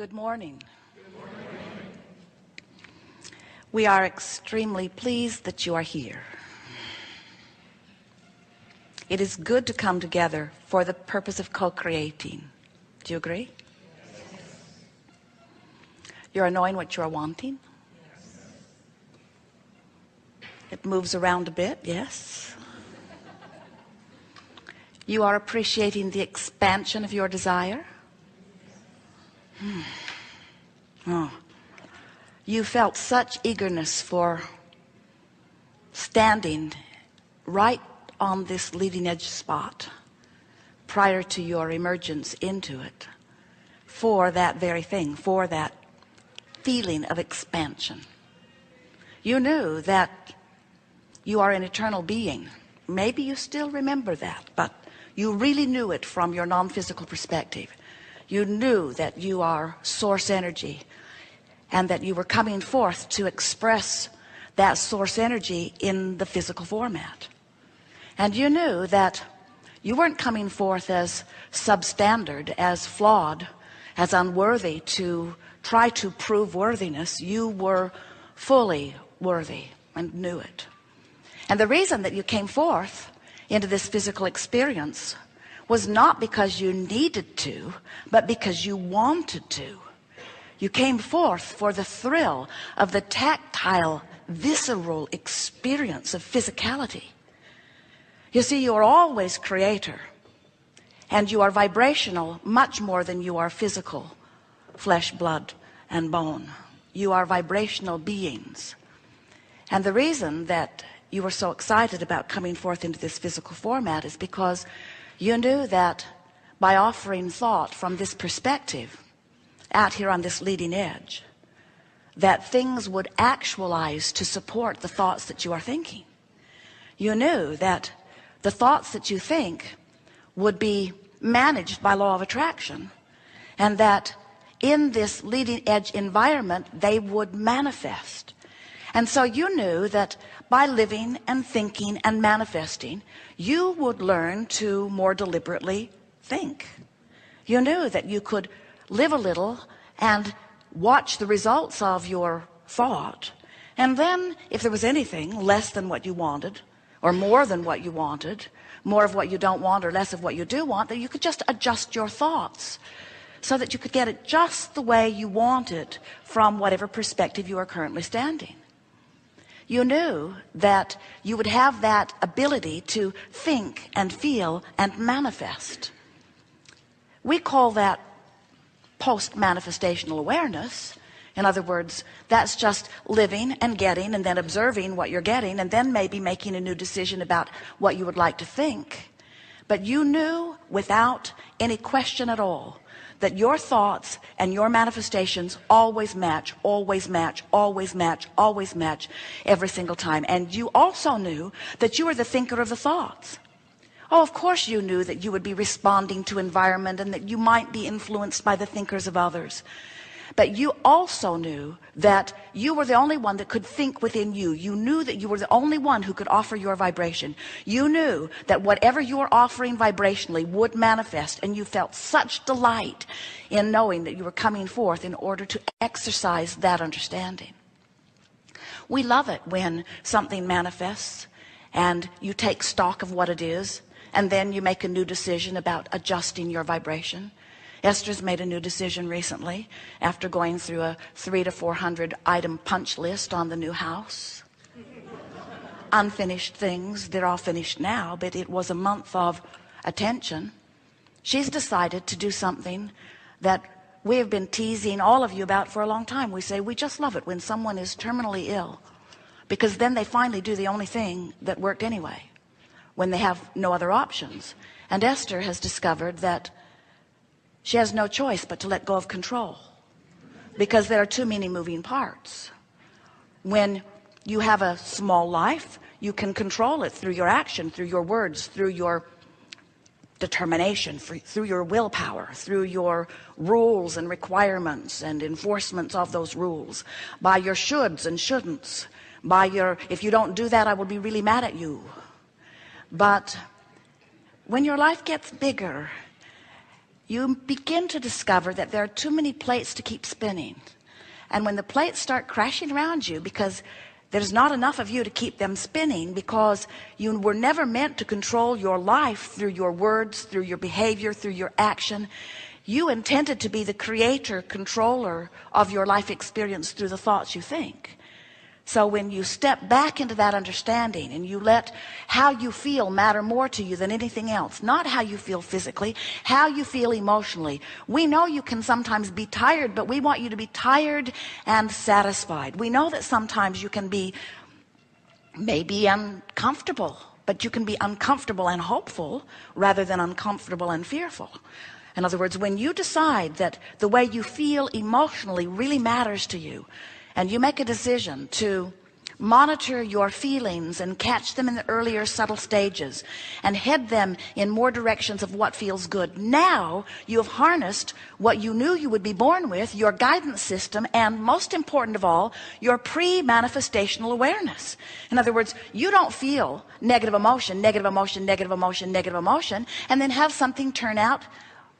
Good morning. We are extremely pleased that you are here. It is good to come together for the purpose of co-creating. Do you agree? Yes. You're knowing what you're wanting? Yes. It moves around a bit, yes. You are appreciating the expansion of your desire? Hmm. Oh. You felt such eagerness for standing right on this leading edge spot prior to your emergence into it for that very thing for that feeling of expansion you knew that you are an eternal being maybe you still remember that but you really knew it from your non-physical perspective you knew that you are source energy and that you were coming forth to express that source energy in the physical format. And you knew that you weren't coming forth as substandard as flawed as unworthy to try to prove worthiness. You were fully worthy and knew it. And the reason that you came forth into this physical experience was not because you needed to but because you wanted to. You came forth for the thrill of the tactile visceral experience of physicality. You see you are always creator and you are vibrational much more than you are physical flesh blood and bone. You are vibrational beings. And the reason that you were so excited about coming forth into this physical format is because you knew that by offering thought from this perspective out here on this leading edge that things would actualize to support the thoughts that you are thinking. You knew that the thoughts that you think would be managed by law of attraction and that in this leading edge environment they would manifest. And so you knew that by living and thinking and manifesting you would learn to more deliberately think. You knew that you could live a little and watch the results of your thought. And then if there was anything less than what you wanted or more than what you wanted more of what you don't want or less of what you do want that you could just adjust your thoughts so that you could get it just the way you want it from whatever perspective you are currently standing you knew that you would have that ability to think and feel and manifest. We call that post manifestational awareness. In other words that's just living and getting and then observing what you're getting and then maybe making a new decision about what you would like to think. But you knew without any question at all that your thoughts and your manifestations always match always match always match always match every single time. And you also knew that you were the thinker of the thoughts. Oh of course you knew that you would be responding to environment and that you might be influenced by the thinkers of others but you also knew that you were the only one that could think within you. You knew that you were the only one who could offer your vibration. You knew that whatever you were offering vibrationally would manifest and you felt such delight in knowing that you were coming forth in order to exercise that understanding. We love it when something manifests and you take stock of what it is and then you make a new decision about adjusting your vibration Esther's made a new decision recently after going through a three to four hundred item punch list on the new house. Unfinished things they're all finished now but it was a month of attention. She's decided to do something that we have been teasing all of you about for a long time. We say we just love it when someone is terminally ill because then they finally do the only thing that worked anyway when they have no other options. And Esther has discovered that she has no choice but to let go of control. Because there are too many moving parts. When you have a small life you can control it through your action through your words through your determination through your willpower through your rules and requirements and enforcements of those rules. By your shoulds and shouldn'ts. By your if you don't do that I will be really mad at you. But when your life gets bigger you begin to discover that there are too many plates to keep spinning. And when the plates start crashing around you because there's not enough of you to keep them spinning because you were never meant to control your life through your words through your behavior through your action you intended to be the creator controller of your life experience through the thoughts you think so when you step back into that understanding and you let how you feel matter more to you than anything else, not how you feel physically, how you feel emotionally. We know you can sometimes be tired, but we want you to be tired and satisfied. We know that sometimes you can be maybe uncomfortable, but you can be uncomfortable and hopeful rather than uncomfortable and fearful. In other words, when you decide that the way you feel emotionally really matters to you, and you make a decision to monitor your feelings and catch them in the earlier subtle stages and head them in more directions of what feels good. Now you have harnessed what you knew you would be born with your guidance system and most important of all your pre-manifestational awareness. In other words you don't feel negative emotion negative emotion negative emotion negative emotion and then have something turn out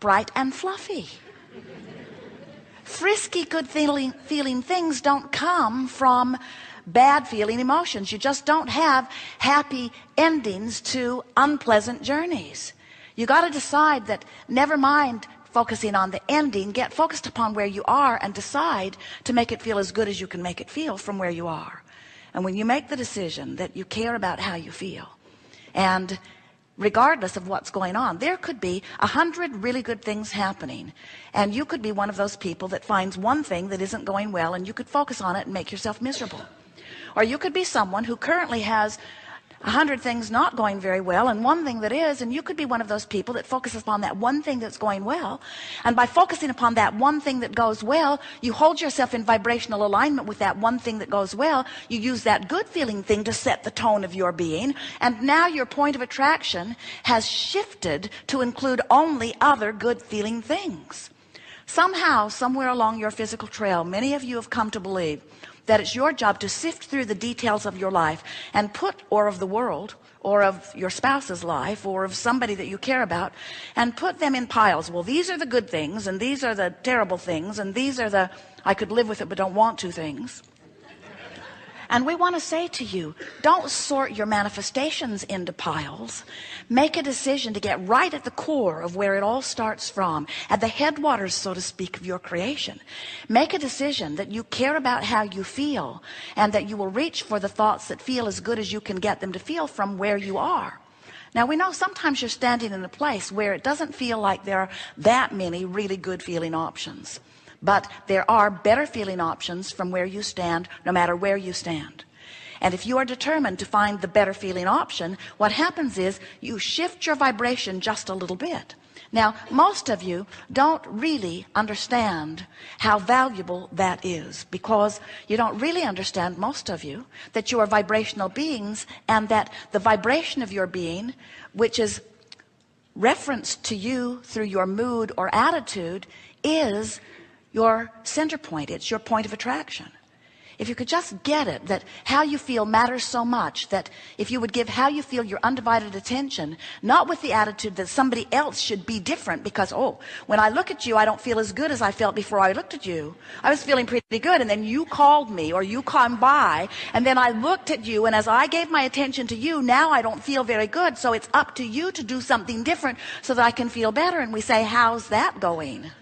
bright and fluffy frisky good feeling feeling things don't come from bad feeling emotions. You just don't have happy endings to unpleasant journeys. You got to decide that never mind focusing on the ending get focused upon where you are and decide to make it feel as good as you can make it feel from where you are. And when you make the decision that you care about how you feel and regardless of what's going on there could be a hundred really good things happening. And you could be one of those people that finds one thing that isn't going well and you could focus on it and make yourself miserable. Or you could be someone who currently has a hundred things not going very well and one thing that is and you could be one of those people that focuses upon that one thing that's going well. And by focusing upon that one thing that goes well you hold yourself in vibrational alignment with that one thing that goes well. You use that good feeling thing to set the tone of your being. And now your point of attraction has shifted to include only other good feeling things. Somehow somewhere along your physical trail many of you have come to believe that it's your job to sift through the details of your life and put or of the world or of your spouse's life or of somebody that you care about and put them in piles. Well these are the good things and these are the terrible things and these are the I could live with it but don't want to things and we want to say to you, don't sort your manifestations into piles. Make a decision to get right at the core of where it all starts from, at the headwaters, so to speak, of your creation. Make a decision that you care about how you feel and that you will reach for the thoughts that feel as good as you can get them to feel from where you are. Now we know sometimes you're standing in a place where it doesn't feel like there are that many really good feeling options but there are better feeling options from where you stand no matter where you stand. And if you are determined to find the better feeling option what happens is you shift your vibration just a little bit. Now most of you don't really understand how valuable that is because you don't really understand most of you that you are vibrational beings and that the vibration of your being which is referenced to you through your mood or attitude is your center point. It's your point of attraction. If you could just get it that how you feel matters so much that if you would give how you feel your undivided attention not with the attitude that somebody else should be different because oh when I look at you I don't feel as good as I felt before I looked at you. I was feeling pretty good and then you called me or you come by and then I looked at you and as I gave my attention to you now I don't feel very good so it's up to you to do something different so that I can feel better. And we say how's that going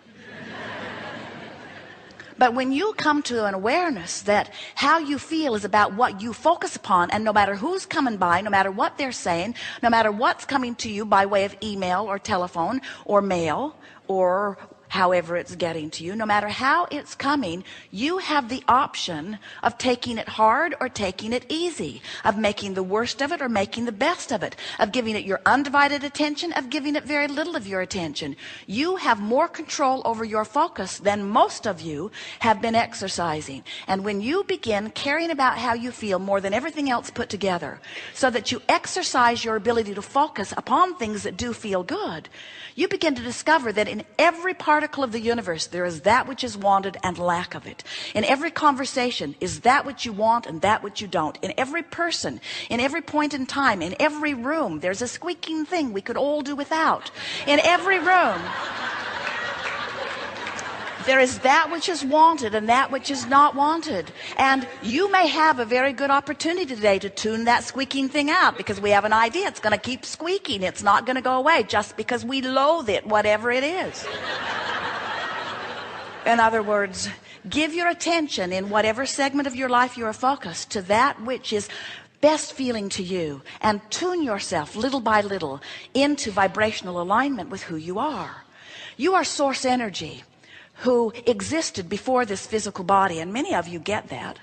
but when you come to an awareness that how you feel is about what you focus upon and no matter who's coming by no matter what they're saying no matter what's coming to you by way of email or telephone or mail or however it's getting to you. No matter how it's coming you have the option of taking it hard or taking it easy of making the worst of it or making the best of it of giving it your undivided attention of giving it very little of your attention. You have more control over your focus than most of you have been exercising. And when you begin caring about how you feel more than everything else put together so that you exercise your ability to focus upon things that do feel good you begin to discover that in every particle of the universe there is that which is wanted and lack of it. In every conversation is that which you want and that which you don't. In every person in every point in time in every room there's a squeaking thing we could all do without. In every room there is that which is wanted and that which is not wanted. And you may have a very good opportunity today to tune that squeaking thing out because we have an idea. It's going to keep squeaking. It's not going to go away just because we loathe it whatever it is in other words give your attention in whatever segment of your life you are focused to that which is best feeling to you and tune yourself little by little into vibrational alignment with who you are. You are source energy who existed before this physical body and many of you get that.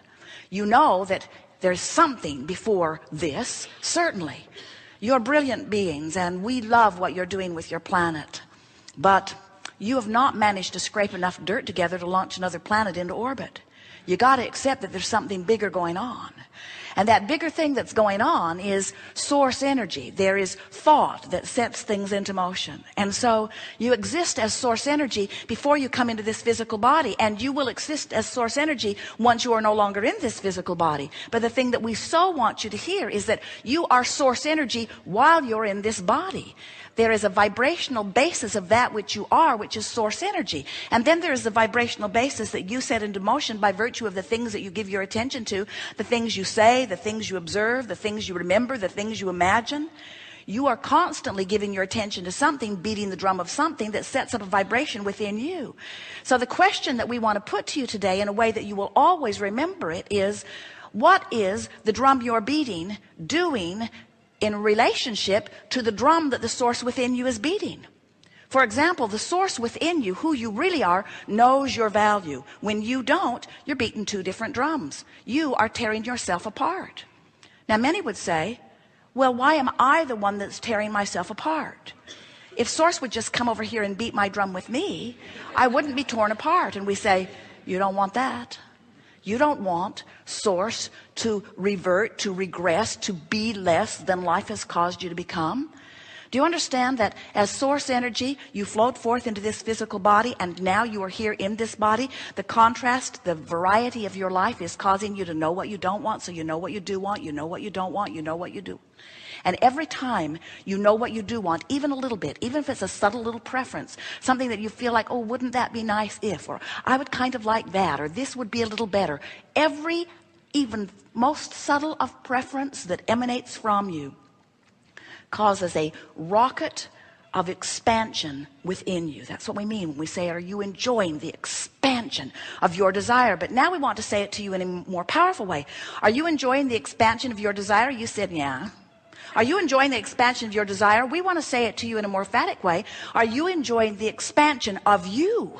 You know that there's something before this certainly. You're brilliant beings and we love what you're doing with your planet. But you have not managed to scrape enough dirt together to launch another planet into orbit. You got to accept that there's something bigger going on. And that bigger thing that's going on is source energy. There is thought that sets things into motion. And so you exist as source energy before you come into this physical body and you will exist as source energy once you are no longer in this physical body. But the thing that we so want you to hear is that you are source energy while you're in this body there is a vibrational basis of that which you are which is source energy. And then there is the vibrational basis that you set into motion by virtue of the things that you give your attention to the things you say the things you observe the things you remember the things you imagine. You are constantly giving your attention to something beating the drum of something that sets up a vibration within you. So the question that we want to put to you today in a way that you will always remember it is what is the drum you're beating doing in relationship to the drum that the source within you is beating. For example the source within you who you really are knows your value. When you don't you're beating two different drums. You are tearing yourself apart. Now many would say well why am I the one that's tearing myself apart? If source would just come over here and beat my drum with me I wouldn't be torn apart. And we say you don't want that you don't want source to revert, to regress, to be less than life has caused you to become. Do you understand that as source energy, you float forth into this physical body and now you are here in this body. The contrast, the variety of your life is causing you to know what you don't want. So you know what you do want, you know what you don't want, you know what you do. And every time you know what you do want, even a little bit, even if it's a subtle little preference, something that you feel like, oh, wouldn't that be nice if, or I would kind of like that, or this would be a little better. Every even most subtle of preference that emanates from you causes a rocket of expansion within you that's what we mean when we say are you enjoying the expansion of your desire but now we want to say it to you in a more powerful way are you enjoying the expansion of your desire you said yeah are you enjoying the expansion of your desire? We want to say it to you in a more emphatic way. Are you enjoying the expansion of you?